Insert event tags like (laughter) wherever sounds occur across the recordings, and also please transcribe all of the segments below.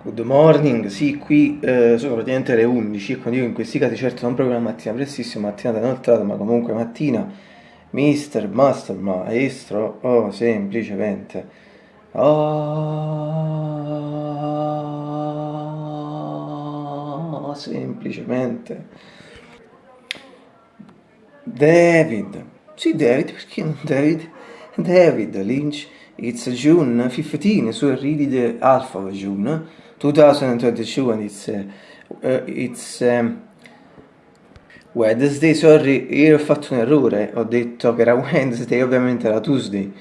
Good morning, sì, qui eh, sono praticamente le 11 e quando dico in questi casi certo non proprio la mattina prestissimo, mattinata inoltrata, ma comunque mattina, mister, master, maestro, oh, semplicemente, oh, semplicemente, David, sì David, perché non David? David Lynch, it's June 15, so really the of June, 2022 and it's, uh, it's um, Wednesday, sorry, io ho fatto un errore, ho detto che era Wednesday, ovviamente era Tuesday.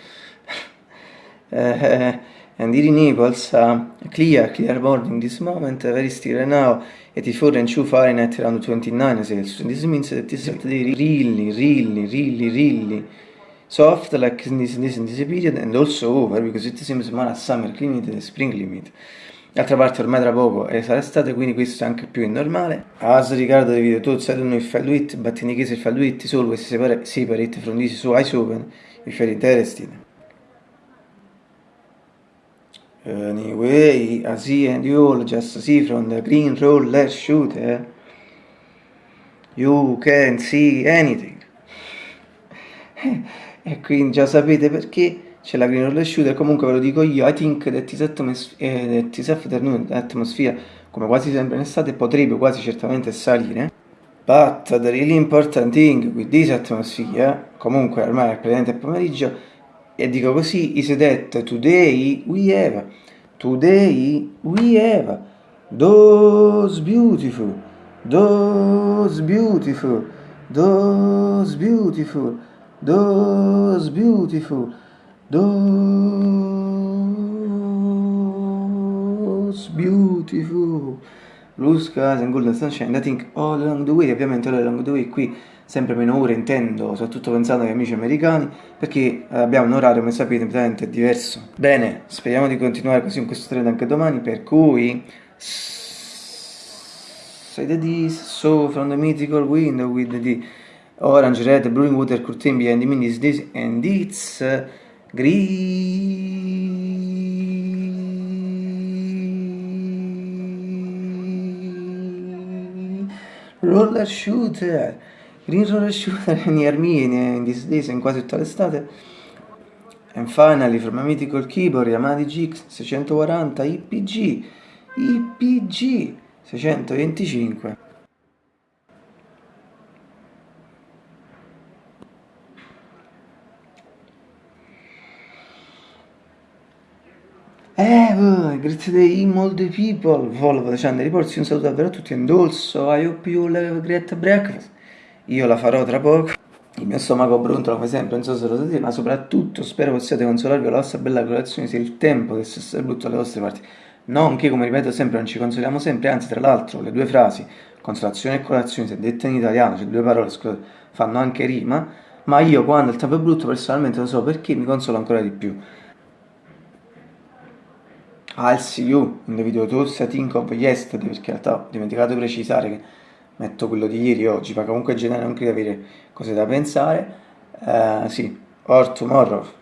uh, (laughs) and here in Naples, uh, clear, clear morning this moment, very still right now, 84 and 2 Fahrenheit around 29 Celsius. This means that this is really, really, really, really soft like in this, this, in this period and also over because it seems more a summer limit than a spring limit. D'altra parte ormai tra poco è sarà estate, quindi questo è anche più normale. As Riccardo di video tutto, I don't know if I do it, but in case if I do it, it's always separate, from this, so eyes open if you're interested. Anyway, I see and you all just see from the green roller shooter, you can see anything. (laughs) e quindi già sapete perché c'è la green roller shooter, comunque ve lo dico io, I think that this, atmos- eh, that this afternoon atmosphere, come quasi sempre in estate, potrebbe quasi certamente salire. But the really important thing with this atmosphere, comunque ormai è praticamente pomeriggio, e dico così, is that today we have, today we have, those beautiful, those beautiful, those beautiful, those beautiful, Those beautiful blue skies and golden sunshine I think all along the way, ovviamente all along the way qui sempre meno ore intendo, soprattutto pensando agli amici americani, perché abbiamo un orario, come sapete, completamente diverso. Bene, speriamo di continuare così in questo trend anche domani, per cui... Say the this, so from the mythical window with the orange, red, blue water curtain behind me is this, and it's... Green. Roller shooter. Green roller shooter near (laughs) me in days in quasi tutta l'estate. And finally from mythical keyboard Yamaha GX 640 IPG IPG 625 Eh, grazie all the people, Volvo Channel Reports, un saluto davvero a tutti, and also I hope you have great breakfast. Io la farò tra poco, il mio stomaco brontola come sempre, non so se lo sapete, ma soprattutto spero possiate consolarvi con la vostra bella colazione se il tempo deve essere brutto alle vostre parti. Non che, come ripeto sempre, non ci consoliamo sempre, anzi tra l'altro le due frasi, consolazione e colazione, se dette in italiano, cioè due parole, scusate, fanno anche rima, ma io quando il tempo è brutto personalmente lo so perché mi consolo ancora di più. I'll see you in the video. Tools I think of yesterday perché in realtà ho dimenticato di precisare che metto quello di ieri oggi. Ma comunque in generale non credo avere cose da pensare. Uh, sì, or tomorrow